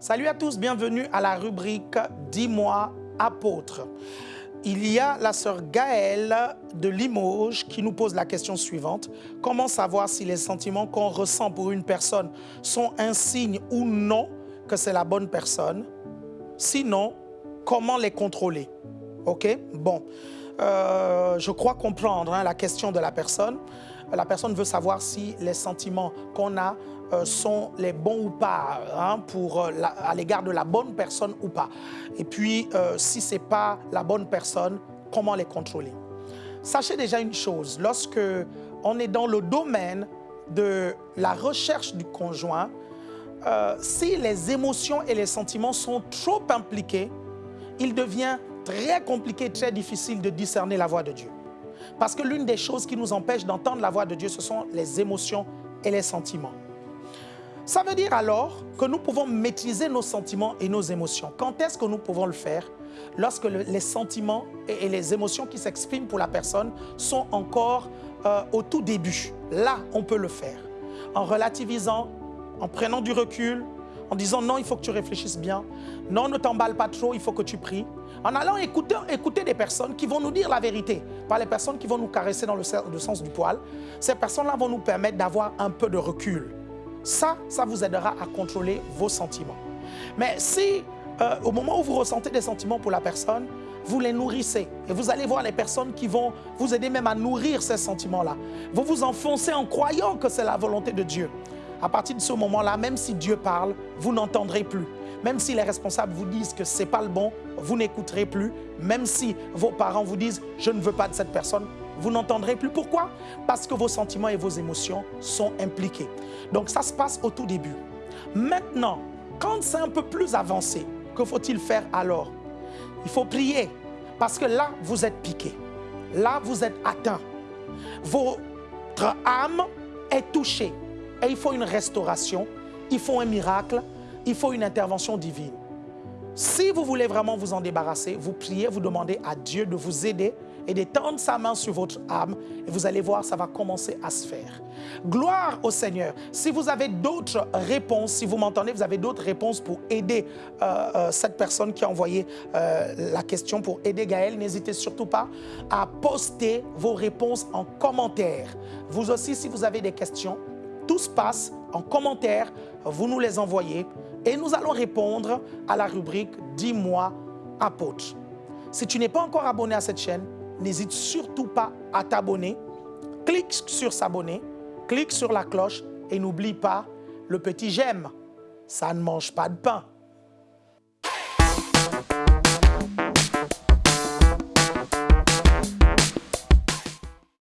Salut à tous, bienvenue à la rubrique « Dis-moi, apôtre ». Il y a la sœur Gaëlle de Limoges qui nous pose la question suivante. Comment savoir si les sentiments qu'on ressent pour une personne sont un signe ou non que c'est la bonne personne? Sinon, comment les contrôler. Ok? Bon, euh, je crois comprendre hein, la question de la personne. La personne veut savoir si les sentiments qu'on a euh, sont les bons ou pas, hein, pour, euh, à l'égard de la bonne personne ou pas. Et puis, si ce n'est pas la bonne personne, comment les contrôler? Sachez déjà une chose, lorsque on est dans le domaine de la recherche du conjoint, si les émotions et les sentiments sont trop impliqués, il devient très compliqué, très difficile de discerner la voix de Dieu. Parce que l'une des choses qui nous empêche d'entendre la voix de Dieu, ce sont les émotions et les sentiments. Ça veut dire alors que nous pouvons maîtriser nos sentiments et nos émotions. Quand est-ce que nous pouvons le faire? Lorsque les sentiments et, les émotions qui s'expriment pour la personne sont encore euh, au tout début. Là, on peut le faire. En relativisant, en prenant du recul, en disant non, il faut que tu réfléchisses bien. Non, ne t'emballe pas trop, il faut que tu pries. En allant écouter, écouter des personnes qui vont nous dire la vérité, pas les personnes qui vont nous caresser dans le sens du poil. Ces personnes-là vont nous permettre d'avoir un peu de recul. Ça, ça vous aidera à contrôler vos sentiments. Mais si, euh, au moment où vous ressentez des sentiments pour la personne, vous les nourrissez. Et vous allez voir les personnes qui vont vous aider même à nourrir ces sentiments-là. Vous vous enfoncez en croyant que c'est la volonté de Dieu. À partir de ce moment-là, même si Dieu parle, vous n'entendrez plus. Même si les responsables vous disent que ce n'est pas le bon, vous n'écouterez plus. Même si vos parents vous disent « je ne veux pas de cette personne », vous n'entendrez plus. Pourquoi? Parce que vos sentiments et vos émotions sont impliqués. Donc ça se passe au tout début. Maintenant, quand c'est un peu plus avancé, que faut-il faire alors? Il faut prier parce que là, vous êtes piqué. Là, vous êtes atteint. Votre âme est touchée et il faut une restauration, il faut un miracle, il faut une intervention divine. Si vous voulez vraiment vous en débarrasser, vous priez, vous demandez à Dieu de vous aider et d'étendre sa main sur votre âme et vous allez voir, ça va commencer à se faire. Gloire au Seigneur. Si vous avez d'autres réponses, si vous m'entendez, vous avez d'autres réponses pour aider euh, euh, cette personne qui a envoyé euh, la question pour aider Gaël, n'hésitez surtout pas à poster vos réponses en commentaire. Vous aussi, si vous avez des questions, tout se passe en commentaire, vous nous les envoyez et nous allons répondre à la rubrique « Dis-moi, apôtre ». Si tu n'es pas encore abonné à cette chaîne, n'hésite surtout pas à t'abonner. Clique sur s'abonner, clique sur la cloche et n'oublie pas le petit j'aime. Ça ne mange pas de pain.